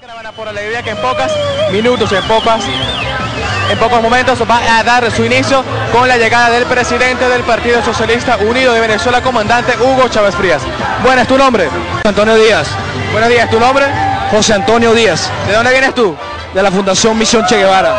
Caravana por la alegría que en pocos minutos, en pocas, en pocos momentos va a dar su inicio con la llegada del presidente del Partido Socialista Unido de Venezuela, comandante Hugo Chávez Frías. Buenas, ¿tu nombre? Antonio Díaz. Buenos días, ¿tu nombre? José Antonio Díaz. ¿De dónde vienes tú? De la Fundación Misión Che Guevara.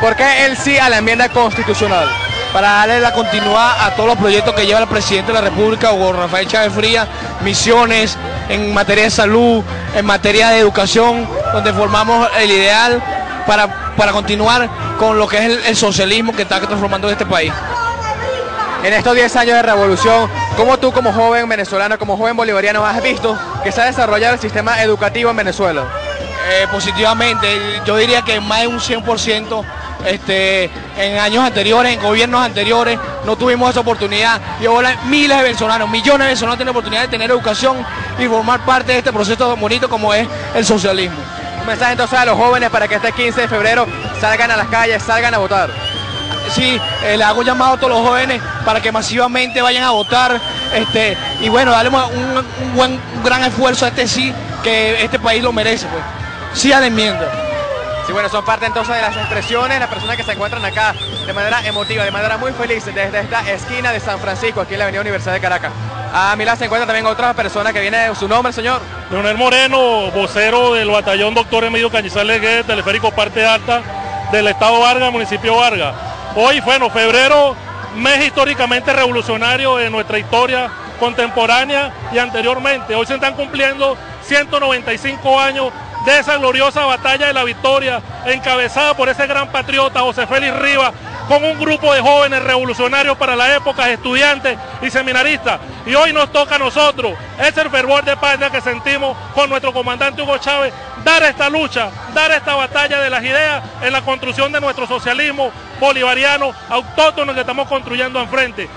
¿Por qué el sí a la enmienda constitucional? Para darle la continuidad a todos los proyectos que lleva el presidente de la República, Hugo Rafael Chávez Frías, misiones en materia de salud, en materia de educación, donde formamos el ideal para, para continuar con lo que es el, el socialismo que está transformando este país. En estos 10 años de revolución, ¿cómo tú como joven venezolano, como joven bolivariano, has visto que se ha desarrollado el sistema educativo en Venezuela? Eh, positivamente, yo diría que más de un 100%, este, en años anteriores, en gobiernos anteriores, no tuvimos esa oportunidad y ahora miles de venezolanos, millones de venezolanos tienen oportunidad de tener educación y formar parte de este proceso tan bonito como es el socialismo. Mensaje entonces a los jóvenes para que este 15 de febrero salgan a las calles, salgan a votar. Sí, eh, le hago un llamado a todos los jóvenes para que masivamente vayan a votar este, y bueno, darle un, un buen, un gran esfuerzo a este sí, que este país lo merece. Pues. Sí a la enmienda. Sí, bueno, son parte entonces de las expresiones, las personas que se encuentran acá de manera emotiva, de manera muy feliz desde esta esquina de San Francisco, aquí en la Avenida Universidad de Caracas. A mi lado se encuentran también otras personas que vienen, su nombre, señor. Leonel Moreno, vocero del batallón Doctor Emilio Cañizales Guedes, teleférico Parte Alta del Estado Vargas, municipio Vargas. Hoy, bueno, febrero, mes históricamente revolucionario en nuestra historia contemporánea y anteriormente. Hoy se están cumpliendo 195 años de esa gloriosa batalla de la victoria, encabezada por ese gran patriota José Félix Rivas, con un grupo de jóvenes revolucionarios para la época, estudiantes y seminaristas. Y hoy nos toca a nosotros, es el fervor de patria que sentimos con nuestro comandante Hugo Chávez, dar esta lucha, dar esta batalla de las ideas en la construcción de nuestro socialismo bolivariano autóctono que estamos construyendo enfrente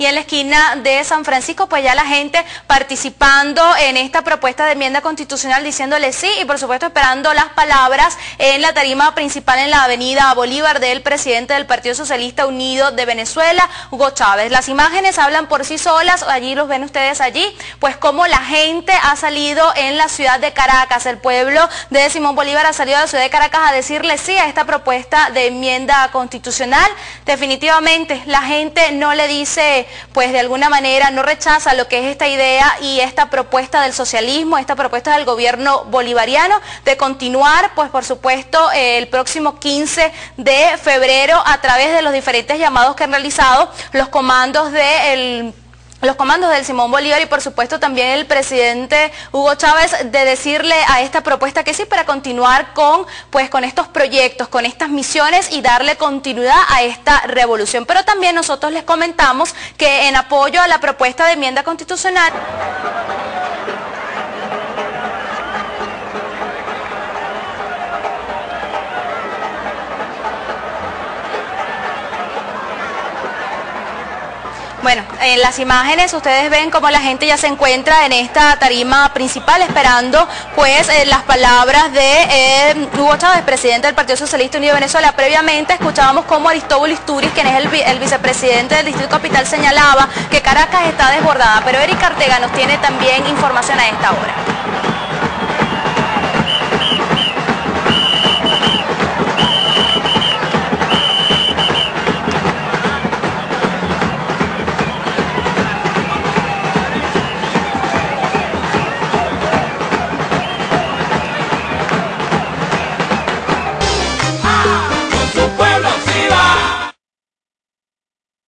y en la esquina de San Francisco, pues ya la gente participando en esta propuesta de enmienda constitucional diciéndole sí y por supuesto esperando las palabras en la tarima principal en la avenida Bolívar del presidente del Partido Socialista Unido de Venezuela, Hugo Chávez. Las imágenes hablan por sí solas, allí los ven ustedes allí, pues como la gente ha salido en la ciudad de Caracas, el pueblo de Simón Bolívar ha salido a la ciudad de Caracas a decirle sí a esta propuesta de enmienda constitucional. Definitivamente la gente no le dice pues de alguna manera no rechaza lo que es esta idea y esta propuesta del socialismo, esta propuesta del gobierno bolivariano de continuar, pues por supuesto, el próximo 15 de febrero a través de los diferentes llamados que han realizado los comandos del los comandos del Simón Bolívar y por supuesto también el presidente Hugo Chávez de decirle a esta propuesta que sí para continuar con pues con estos proyectos, con estas misiones y darle continuidad a esta revolución. Pero también nosotros les comentamos que en apoyo a la propuesta de enmienda constitucional Bueno, en las imágenes ustedes ven cómo la gente ya se encuentra en esta tarima principal esperando pues eh, las palabras de eh, Hugo Chávez, presidente del Partido Socialista Unido de Venezuela. Previamente escuchábamos cómo Aristóbulo Isturiz, quien es el, vicepresidente del Distrito Capital, señalaba que Caracas está desbordada, pero Erika Artega nos tiene también información a esta hora.